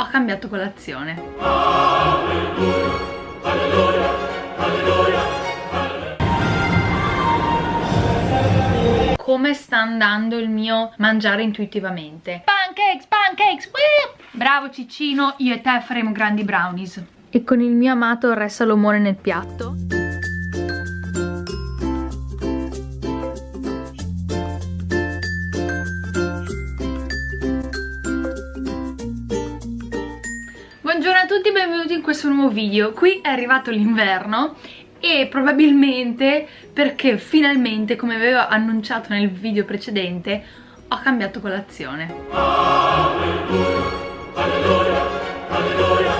ho cambiato colazione. Alleluia, alleluia, alleluia, come sta andando il mio mangiare intuitivamente. Pancakes, pancakes, Whee! Bravo Ciccino, io e te faremo grandi brownies. E con il mio amato Re Salomone nel piatto. Tutti e benvenuti in questo nuovo video. Qui è arrivato l'inverno e probabilmente perché finalmente, come avevo annunciato nel video precedente, ho cambiato colazione. Alleluia, alleluia, alleluia,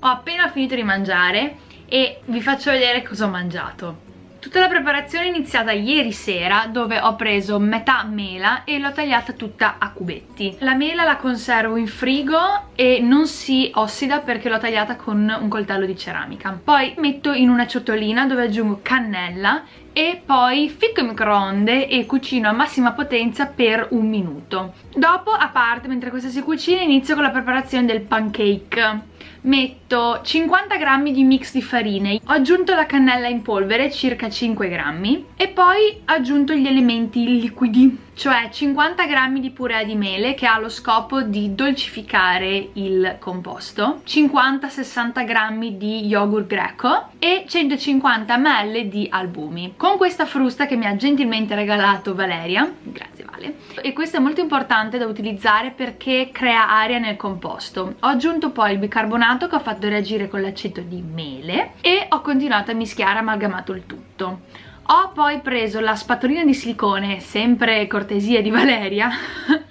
ho appena finito di mangiare e vi faccio vedere cosa ho mangiato. Tutta la preparazione è iniziata ieri sera dove ho preso metà mela e l'ho tagliata tutta a cubetti. La mela la conservo in frigo e non si ossida perché l'ho tagliata con un coltello di ceramica. Poi metto in una ciotolina dove aggiungo cannella e poi ficco in microonde e cucino a massima potenza per un minuto. Dopo, a parte, mentre questa si cucina, inizio con la preparazione del pancake metto 50 grammi di mix di farine ho aggiunto la cannella in polvere circa 5 grammi e poi ho aggiunto gli elementi liquidi cioè 50 grammi di purea di mele che ha lo scopo di dolcificare il composto 50-60 grammi di yogurt greco e 150 ml di albumi. Con questa frusta che mi ha gentilmente regalato Valeria grazie Vale e questo è molto importante da utilizzare perché crea aria nel composto. Ho aggiunto poi il bicarbonato che ho fatto reagire con l'aceto di mele e ho continuato a mischiare amalgamato il tutto ho poi preso la spatolina di silicone, sempre cortesia di Valeria,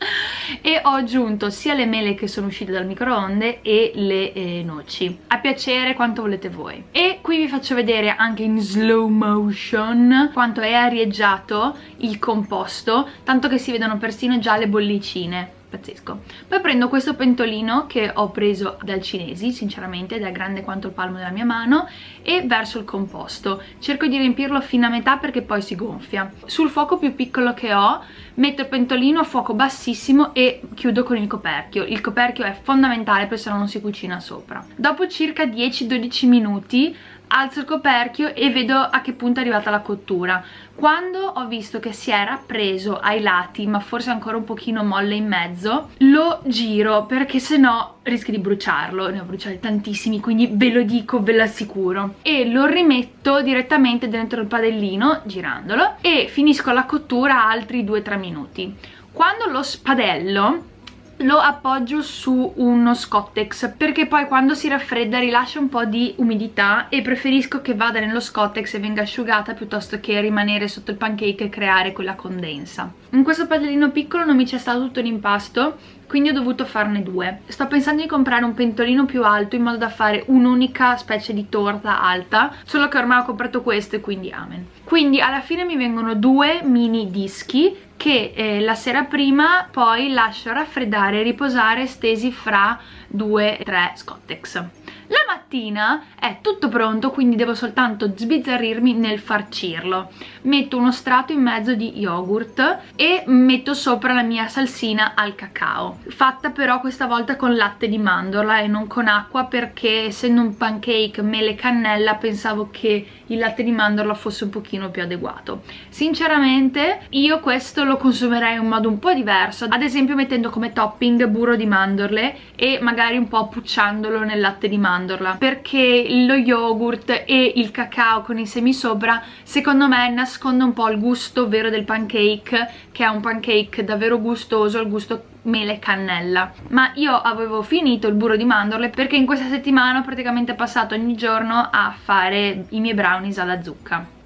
e ho aggiunto sia le mele che sono uscite dal microonde e le eh, noci. A piacere quanto volete voi. E qui vi faccio vedere anche in slow motion quanto è arieggiato il composto, tanto che si vedono persino già le bollicine pazzesco. Poi prendo questo pentolino che ho preso dal cinesi sinceramente è grande quanto il palmo della mia mano e verso il composto. Cerco di riempirlo fino a metà perché poi si gonfia. Sul fuoco più piccolo che ho metto il pentolino a fuoco bassissimo e chiudo con il coperchio. Il coperchio è fondamentale perché se no non si cucina sopra. Dopo circa 10-12 minuti alzo il coperchio e vedo a che punto è arrivata la cottura. Quando ho visto che si era preso ai lati ma forse ancora un pochino molle in mezzo lo giro perché se no rischio di bruciarlo. Ne ho bruciati tantissimi quindi ve lo dico ve lo assicuro. E lo rimetto direttamente dentro il padellino girandolo e finisco la cottura altri 2-3 minuti. Quando lo spadello lo appoggio su uno scottex perché poi quando si raffredda rilascia un po' di umidità e preferisco che vada nello scottex e venga asciugata piuttosto che rimanere sotto il pancake e creare quella condensa. In questo padellino piccolo non mi c'è stato tutto l'impasto quindi ho dovuto farne due. Sto pensando di comprare un pentolino più alto in modo da fare un'unica specie di torta alta solo che ormai ho comprato questo e quindi amen. Quindi alla fine mi vengono due mini dischi che eh, la sera prima poi lascio raffreddare e riposare stesi fra 2-3 scottex la mattina è tutto pronto quindi devo soltanto sbizzarrirmi nel farcirlo. Metto uno strato in mezzo di yogurt e metto sopra la mia salsina al cacao. Fatta però questa volta con latte di mandorla e non con acqua perché essendo un pancake mele cannella pensavo che il latte di mandorla fosse un pochino più adeguato. Sinceramente io questo lo consumerei in un modo un po' diverso ad esempio mettendo come topping burro di mandorle e magari un po' pucciandolo nel latte di mandorla mandorla perché lo yogurt e il cacao con i semi sopra secondo me nasconde un po' il gusto vero del pancake che è un pancake davvero gustoso, il gusto mele cannella. Ma io avevo finito il burro di mandorle perché in questa settimana ho praticamente passato ogni giorno a fare i miei brownies alla zucca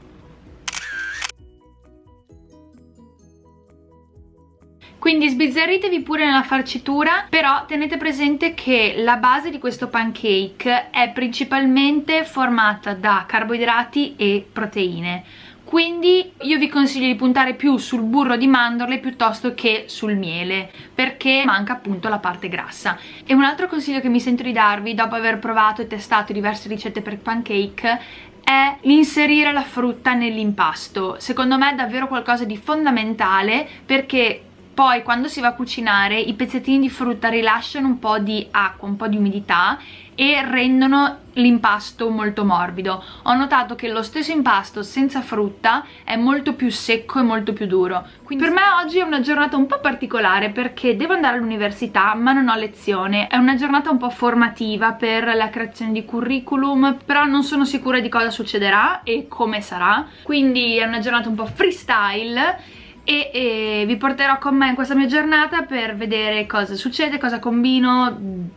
quindi sbizzarritevi pure nella farcitura però tenete presente che la base di questo pancake è principalmente formata da carboidrati e proteine. Quindi io vi consiglio di puntare più sul burro di mandorle piuttosto che sul miele perché manca appunto la parte grassa. E un altro consiglio che mi sento di darvi dopo aver provato e testato diverse ricette per pancake è l'inserire la frutta nell'impasto. Secondo me è davvero qualcosa di fondamentale perché poi quando si va a cucinare i pezzettini di frutta rilasciano un po' di acqua, un po' di umidità e rendono l'impasto molto morbido. Ho notato che lo stesso impasto senza frutta è molto più secco e molto più duro. Quindi per me oggi è una giornata un po' particolare perché devo andare all'università ma non ho lezione. È una giornata un po' formativa per la creazione di curriculum però non sono sicura di cosa succederà e come sarà. Quindi è una giornata un po' freestyle e, e vi porterò con me in questa mia giornata per vedere cosa succede, cosa combino,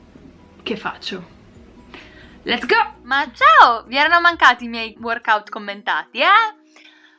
che faccio. Let's go! Ma ciao! Vi erano mancati i miei workout commentati, eh?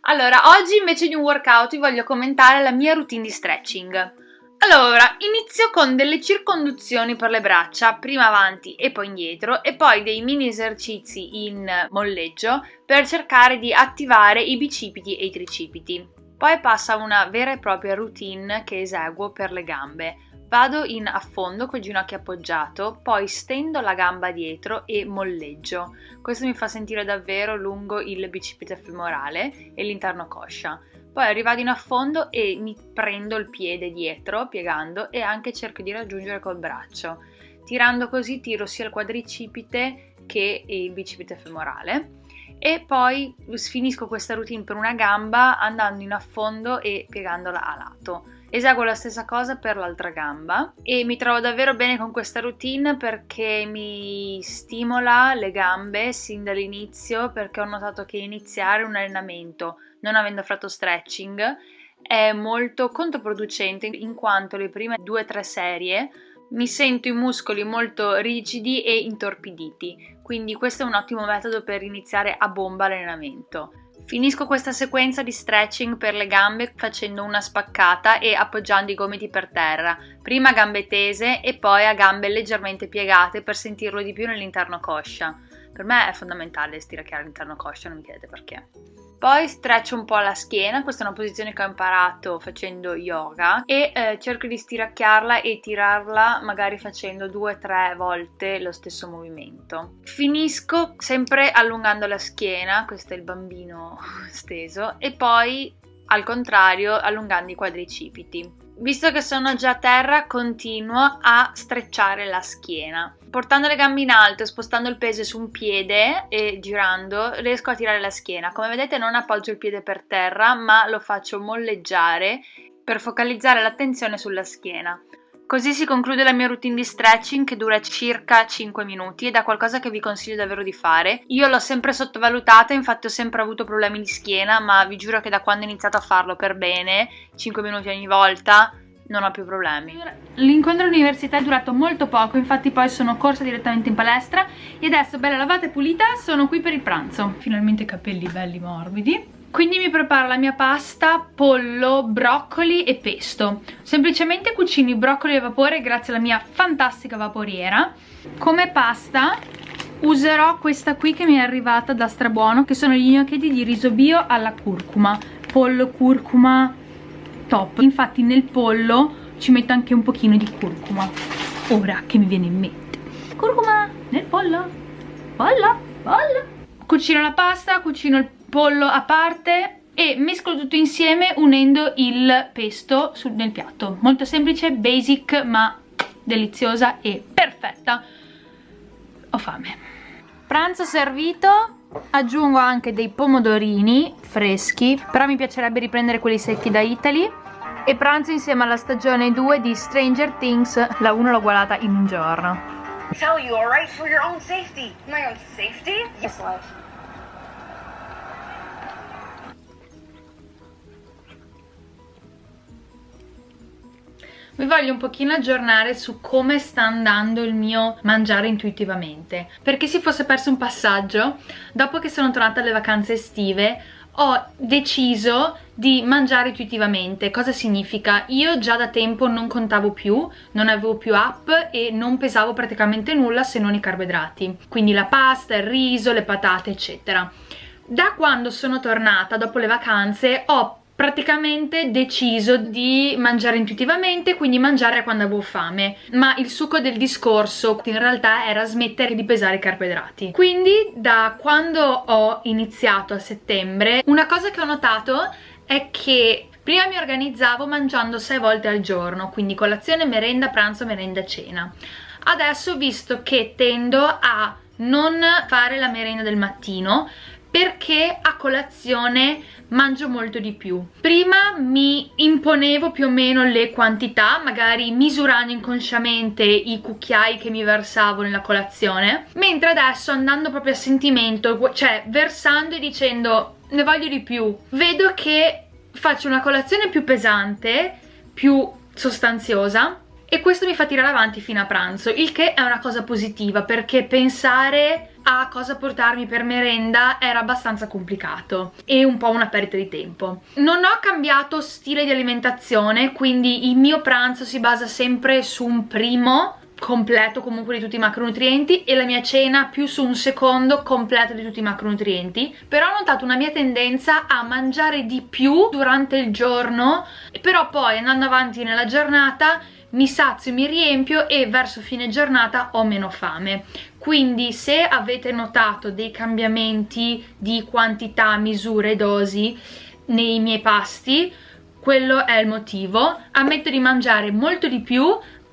Allora, oggi invece di un workout vi voglio commentare la mia routine di stretching. Allora, inizio con delle circonduzioni per le braccia, prima avanti e poi indietro, e poi dei mini esercizi in molleggio per cercare di attivare i bicipiti e i tricipiti. Poi passa una vera e propria routine che eseguo per le gambe. Vado in affondo col ginocchio appoggiato, poi stendo la gamba dietro e molleggio. Questo mi fa sentire davvero lungo il bicipite femorale e l'interno coscia. Poi arrivado in affondo e mi prendo il piede dietro, piegando, e anche cerco di raggiungere col braccio. Tirando così tiro sia il quadricipite che il bicipite femorale e poi finisco questa routine per una gamba andando in affondo e piegandola a lato. Eseguo la stessa cosa per l'altra gamba e mi trovo davvero bene con questa routine perché mi stimola le gambe sin dall'inizio perché ho notato che iniziare un allenamento non avendo fatto stretching è molto controproducente in quanto le prime due o tre serie mi sento i muscoli molto rigidi e intorpiditi, quindi questo è un ottimo metodo per iniziare a bomba l'allenamento. Finisco questa sequenza di stretching per le gambe facendo una spaccata e appoggiando i gomiti per terra, prima a gambe tese e poi a gambe leggermente piegate per sentirlo di più nell'interno coscia. Per me è fondamentale stiracchiare l'interno coscia, non mi chiedete perché. Poi streccio un po' la schiena, questa è una posizione che ho imparato facendo yoga e eh, cerco di stiracchiarla e tirarla magari facendo due o tre volte lo stesso movimento. Finisco sempre allungando la schiena, questo è il bambino steso, e poi al contrario allungando i quadricipiti. Visto che sono già a terra continuo a strecciare la schiena. Portando le gambe in alto spostando il peso su un piede e girando riesco a tirare la schiena. Come vedete non appoggio il piede per terra ma lo faccio molleggiare per focalizzare l'attenzione sulla schiena. Così si conclude la mia routine di stretching che dura circa 5 minuti ed è qualcosa che vi consiglio davvero di fare. Io l'ho sempre sottovalutata, infatti ho sempre avuto problemi di schiena, ma vi giuro che da quando ho iniziato a farlo per bene, 5 minuti ogni volta, non ho più problemi. L'incontro all'università è durato molto poco, infatti poi sono corsa direttamente in palestra e adesso bella lavata e pulita sono qui per il pranzo. Finalmente capelli belli morbidi quindi mi preparo la mia pasta, pollo, broccoli e pesto semplicemente cucino i broccoli a vapore grazie alla mia fantastica vaporiera come pasta userò questa qui che mi è arrivata da Strabuono che sono gli gnocchetti di riso bio alla curcuma pollo, curcuma, top. Infatti nel pollo ci metto anche un pochino di curcuma. Ora che mi viene in mente. Curcuma nel pollo. Pollo, pollo. Cucino la pasta, cucino il pollo a parte e mescolo tutto insieme unendo il pesto sul, nel piatto. Molto semplice, basic ma deliziosa e perfetta. Ho fame. Pranzo servito aggiungo anche dei pomodorini freschi però mi piacerebbe riprendere quelli secchi da Italy. E pranzo insieme alla stagione 2 di Stranger Things la 1 l'ho guardata in un giorno. Tell you alright for your own safety. My own safety? yes life vi voglio un pochino aggiornare su come sta andando il mio mangiare intuitivamente. Perché si fosse perso un passaggio dopo che sono tornata alle vacanze estive ho deciso di mangiare intuitivamente. Cosa significa? io già da tempo non contavo più non avevo più app e non pesavo praticamente nulla se non i carboidrati. Quindi la pasta, il riso, le patate eccetera. Da quando sono tornata dopo le vacanze ho praticamente deciso di mangiare intuitivamente quindi mangiare quando avevo fame ma il succo del discorso in realtà era smettere di pesare i carboidrati quindi da quando ho iniziato a settembre una cosa che ho notato è che Prima mi organizzavo mangiando 6 volte al giorno, quindi colazione, merenda, pranzo, merenda, cena. Adesso visto che tendo a non fare la merenda del mattino perché a colazione mangio molto di più. Prima mi imponevo più o meno le quantità magari misurando inconsciamente i cucchiai che mi versavo nella colazione mentre adesso andando proprio a sentimento cioè versando e dicendo ne voglio di più vedo che faccio una colazione più pesante più sostanziosa e questo mi fa tirare avanti fino a pranzo il che è una cosa positiva perché pensare a cosa portarmi per merenda era abbastanza complicato e un po' una perdita di tempo. Non ho cambiato stile di alimentazione, quindi il mio pranzo si basa sempre su un primo completo comunque di tutti i macronutrienti e la mia cena più su un secondo completo di tutti i macronutrienti però ho notato una mia tendenza a mangiare di più durante il giorno però poi andando avanti nella giornata mi sazio, mi riempio e verso fine giornata ho meno fame. Quindi se avete notato dei cambiamenti di quantità, misure, dosi nei miei pasti quello è il motivo. Ammetto di mangiare molto di più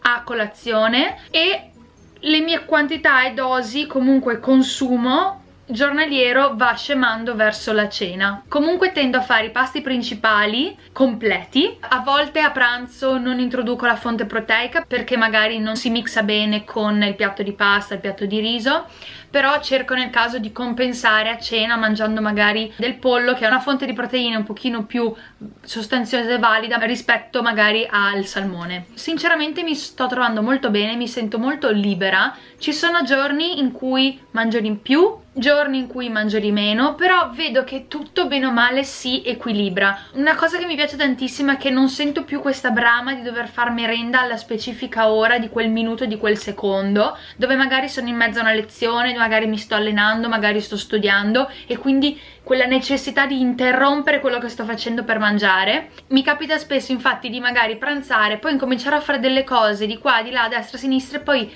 a colazione e le mie quantità e dosi comunque consumo giornaliero va scemando verso la cena. Comunque tendo a fare i pasti principali completi. A volte a pranzo non introduco la fonte proteica perché magari non si mixa bene con il piatto di pasta, il piatto di riso però cerco nel caso di compensare a cena mangiando magari del pollo che è una fonte di proteine un pochino più sostanziosa e valida rispetto magari al salmone. Sinceramente mi sto trovando molto bene mi sento molto libera. Ci sono giorni in cui mangio di più giorni in cui mangio di meno però vedo che tutto bene o male si equilibra. Una cosa che mi piace tantissimo è che non sento più questa brama di dover far merenda alla specifica ora di quel minuto di quel secondo dove magari sono in mezzo a una lezione magari mi sto allenando magari sto studiando e quindi quella necessità di interrompere quello che sto facendo per mangiare. Mi capita spesso infatti di magari pranzare poi incominciare a fare delle cose di qua di là a destra a sinistra e poi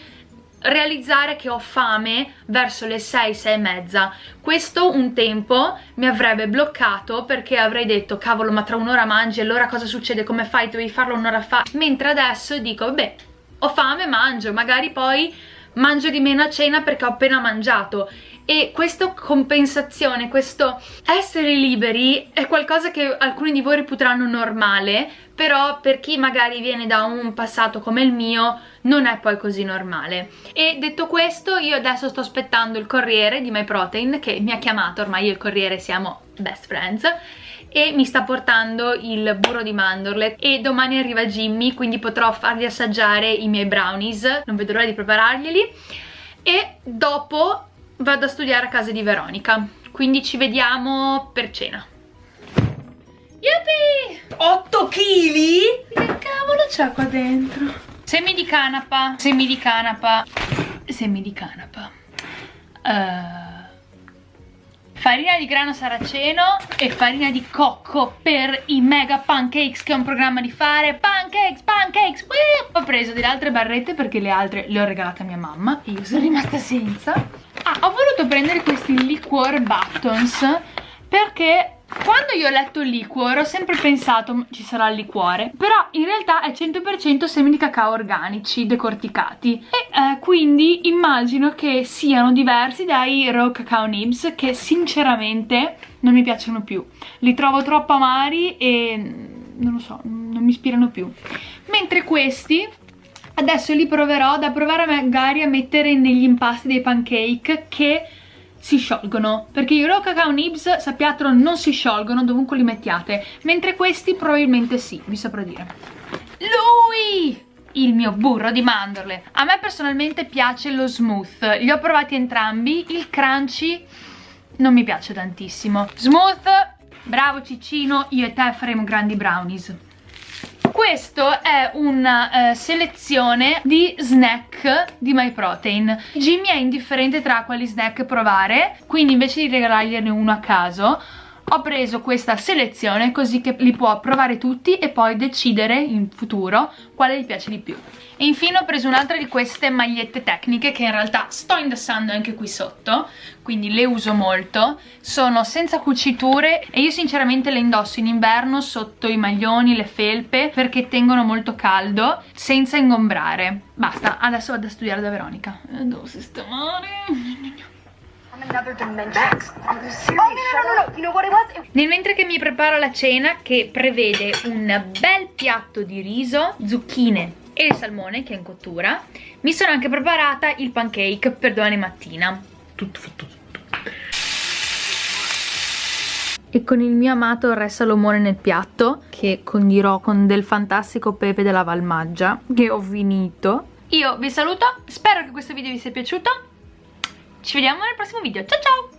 realizzare che ho fame verso le 6, 6 e mezza. Questo un tempo mi avrebbe bloccato perché avrei detto cavolo ma tra un'ora mangi allora cosa succede? Come fai dovevi farlo un'ora fa. Mentre adesso dico beh ho fame mangio magari poi mangio di meno a cena perché ho appena mangiato e questa compensazione, questo essere liberi è qualcosa che alcuni di voi reputeranno normale però per chi magari viene da un passato come il mio non è poi così normale. E detto questo io adesso sto aspettando il corriere di MyProtein che mi ha chiamato, ormai io e il corriere siamo best friends e mi sta portando il burro di mandorle. E domani arriva Jimmy quindi potrò fargli assaggiare i miei brownies. Non vedo l'ora di prepararglieli. E dopo vado a studiare a casa di Veronica quindi ci vediamo per cena Yuppie! 8 kg? Che cavolo c'è qua dentro? Semi di canapa, semi di canapa, semi di canapa. Uh, farina di grano saraceno e farina di cocco per i mega pancakes che ho un programma di fare. Pancakes, pancakes, wee! Ho preso delle altre barrette perché le altre le ho regalate a mia mamma e io sono rimasta senza. Ah, ho voluto prendere questi liquor buttons perché quando io ho letto liquor ho sempre pensato ci sarà il liquore però in realtà è 100% semi di cacao organici decorticati. E eh, quindi immagino che siano diversi dai raw cacao nibs che sinceramente non mi piacciono più. Li trovo troppo amari e non lo so, non mi ispirano più. Mentre questi adesso li proverò da provare magari a mettere negli impasti dei pancake che si sciolgono. Perché i raw cacao nibs sappiatelo non si sciolgono dovunque li mettiate. Mentre questi probabilmente sì vi saprò dire. Lui! Il mio burro di mandorle. A me personalmente piace lo smooth. Li ho provati entrambi il crunchy non mi piace tantissimo. Smooth bravo Ciccino io e te faremo grandi brownies questo è una uh, selezione di snack di MyProtein. Jimmy è indifferente tra quali snack provare quindi invece di regalargliene uno a caso ho preso questa selezione così che li può provare tutti e poi decidere in futuro quale gli piace di più. E infine ho preso un'altra di queste magliette tecniche che in realtà sto indossando anche qui sotto quindi le uso molto. Sono senza cuciture e io sinceramente le indosso in inverno sotto i maglioni, le felpe perché tengono molto caldo senza ingombrare. Basta, adesso vado a studiare da Veronica. Devo sistemare nel mentre che mi preparo la cena che prevede un bel piatto di riso, zucchine e il salmone che è in cottura, mi sono anche preparata il pancake per domani mattina. Tutto fatto tutto. E con il mio amato re salomone nel piatto, che condirò con del fantastico pepe della Valmaggia, che ho finito. Io vi saluto, spero che questo video vi sia piaciuto ci vediamo nel prossimo video. Ciao ciao